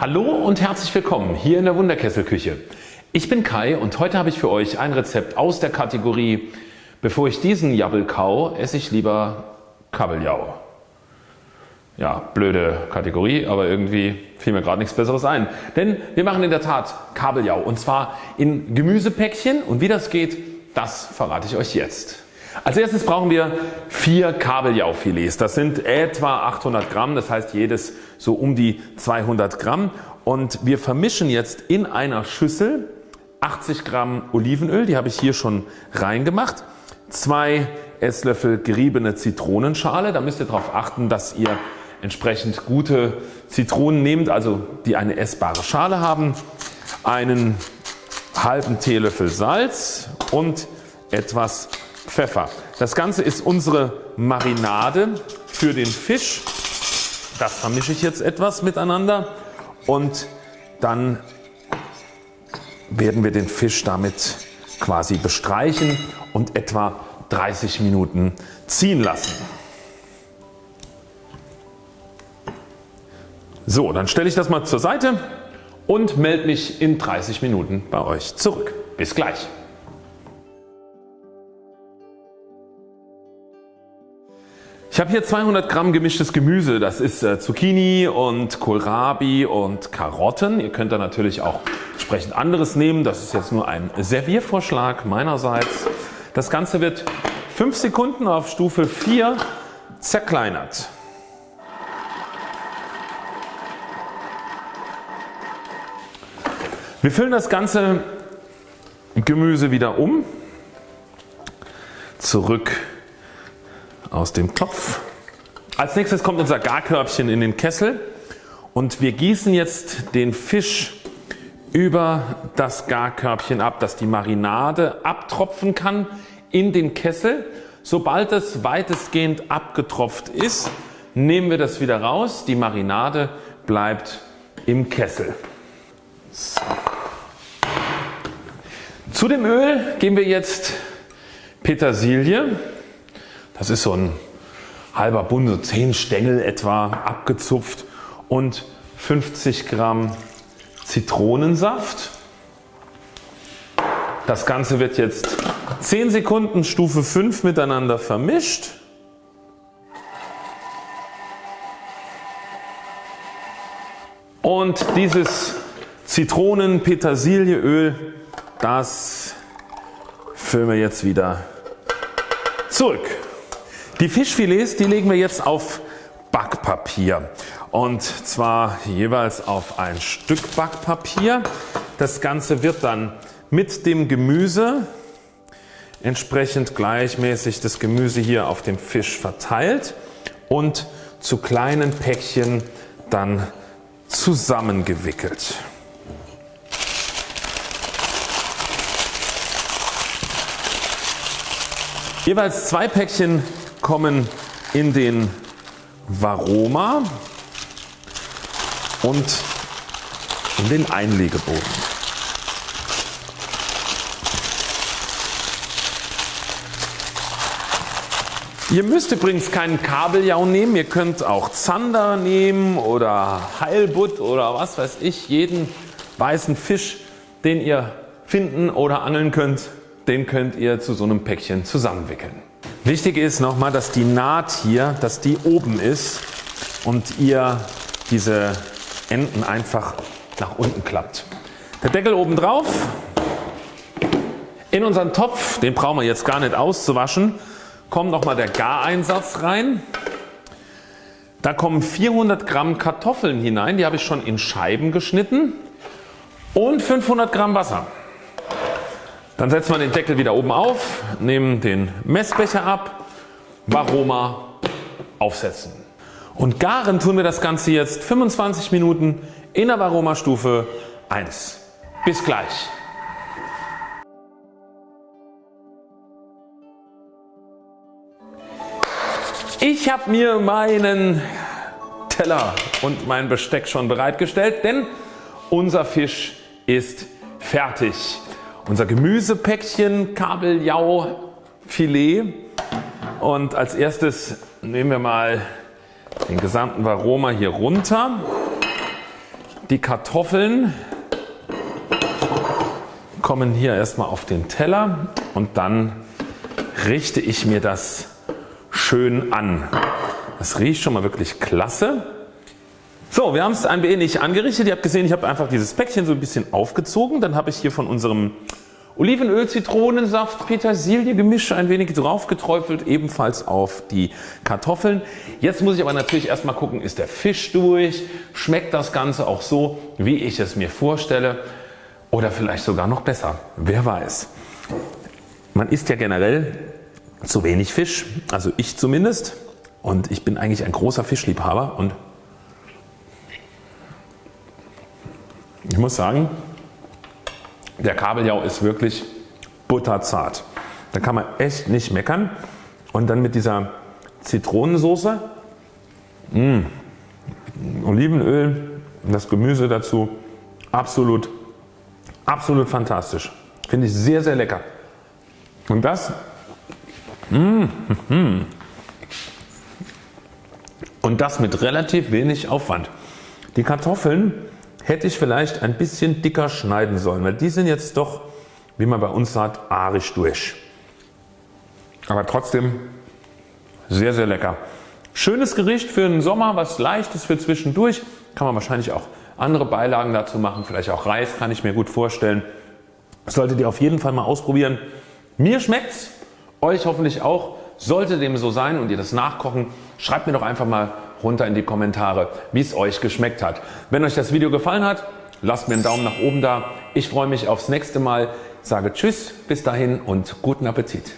Hallo und herzlich willkommen hier in der Wunderkesselküche. Ich bin Kai und heute habe ich für euch ein Rezept aus der Kategorie Bevor ich diesen Jabbel kau, esse ich lieber Kabeljau. Ja, blöde Kategorie, aber irgendwie fiel mir gerade nichts besseres ein. Denn wir machen in der Tat Kabeljau und zwar in Gemüsepäckchen und wie das geht, das verrate ich euch jetzt. Als erstes brauchen wir vier Kabeljaufilets. Das sind etwa 800 Gramm, das heißt jedes so um die 200 Gramm. Und wir vermischen jetzt in einer Schüssel 80 Gramm Olivenöl, die habe ich hier schon reingemacht. Zwei Esslöffel geriebene Zitronenschale, da müsst ihr darauf achten, dass ihr entsprechend gute Zitronen nehmt, also die eine essbare Schale haben. Einen halben Teelöffel Salz und etwas Pfeffer. Das Ganze ist unsere Marinade für den Fisch. Das vermische ich jetzt etwas miteinander und dann werden wir den Fisch damit quasi bestreichen und etwa 30 Minuten ziehen lassen. So, dann stelle ich das mal zur Seite und melde mich in 30 Minuten bei euch zurück. Bis gleich. Ich habe hier 200 Gramm gemischtes Gemüse. Das ist äh, Zucchini und Kohlrabi und Karotten. Ihr könnt da natürlich auch entsprechend anderes nehmen. Das ist jetzt nur ein Serviervorschlag meinerseits. Das Ganze wird 5 Sekunden auf Stufe 4 zerkleinert. Wir füllen das ganze Gemüse wieder um. Zurück aus dem Topf. Als nächstes kommt unser Garkörbchen in den Kessel und wir gießen jetzt den Fisch über das Garkörbchen ab, dass die Marinade abtropfen kann in den Kessel. Sobald es weitestgehend abgetropft ist, nehmen wir das wieder raus. Die Marinade bleibt im Kessel. So. Zu dem Öl geben wir jetzt Petersilie. Das ist so ein halber Bund, so 10 Stängel etwa abgezupft und 50 Gramm Zitronensaft. Das Ganze wird jetzt 10 Sekunden Stufe 5 miteinander vermischt. Und dieses Zitronen-Petersilieöl, das füllen wir jetzt wieder zurück. Die Fischfilets die legen wir jetzt auf Backpapier und zwar jeweils auf ein Stück Backpapier. Das Ganze wird dann mit dem Gemüse entsprechend gleichmäßig das Gemüse hier auf dem Fisch verteilt und zu kleinen Päckchen dann zusammengewickelt. Jeweils zwei Päckchen kommen in den Varoma und in den Einlegeboden. Ihr müsst übrigens keinen Kabeljau nehmen, ihr könnt auch Zander nehmen oder Heilbutt oder was weiß ich, jeden weißen Fisch den ihr finden oder angeln könnt, den könnt ihr zu so einem Päckchen zusammenwickeln. Wichtig ist nochmal, dass die Naht hier, dass die oben ist und ihr diese Enden einfach nach unten klappt. Der Deckel oben drauf. In unseren Topf, den brauchen wir jetzt gar nicht auszuwaschen, kommt nochmal der Gareinsatz rein. Da kommen 400 Gramm Kartoffeln hinein, die habe ich schon in Scheiben geschnitten und 500 Gramm Wasser. Dann setzen wir den Deckel wieder oben auf, nehmen den Messbecher ab, Varoma aufsetzen. Und garen tun wir das Ganze jetzt 25 Minuten in der Varoma Stufe 1. Bis gleich. Ich habe mir meinen Teller und mein Besteck schon bereitgestellt, denn unser Fisch ist fertig unser Gemüsepäckchen Kabeljau Filet und als erstes nehmen wir mal den gesamten Varoma hier runter. die Kartoffeln kommen hier erstmal auf den Teller und dann richte ich mir das schön an. Das riecht schon mal wirklich klasse. So, wir haben es ein wenig angerichtet. Ihr habt gesehen, ich habe einfach dieses Päckchen so ein bisschen aufgezogen. Dann habe ich hier von unserem Olivenöl, Zitronensaft, Petersilie Gemisch ein wenig drauf geträufelt, ebenfalls auf die Kartoffeln. Jetzt muss ich aber natürlich erstmal gucken, ist der Fisch durch? Schmeckt das Ganze auch so, wie ich es mir vorstelle? Oder vielleicht sogar noch besser, wer weiß. Man isst ja generell zu wenig Fisch, also ich zumindest und ich bin eigentlich ein großer Fischliebhaber und ich muss sagen, der Kabeljau ist wirklich butterzart. Da kann man echt nicht meckern und dann mit dieser Zitronensoße, mh, mm, Olivenöl, das Gemüse dazu, absolut, absolut fantastisch. Finde ich sehr sehr lecker. Und das mmh, mmh, und das mit relativ wenig Aufwand. Die Kartoffeln hätte ich vielleicht ein bisschen dicker schneiden sollen, weil die sind jetzt doch, wie man bei uns sagt, arisch durch. Aber trotzdem sehr sehr lecker. Schönes Gericht für den Sommer, was leichtes für zwischendurch. Kann man wahrscheinlich auch andere Beilagen dazu machen, vielleicht auch Reis kann ich mir gut vorstellen. solltet ihr auf jeden Fall mal ausprobieren. Mir schmeckt's, euch hoffentlich auch. Sollte dem so sein und ihr das nachkochen, schreibt mir doch einfach mal runter in die Kommentare wie es euch geschmeckt hat. Wenn euch das Video gefallen hat, lasst mir einen Daumen nach oben da. Ich freue mich aufs nächste Mal, sage Tschüss, bis dahin und guten Appetit.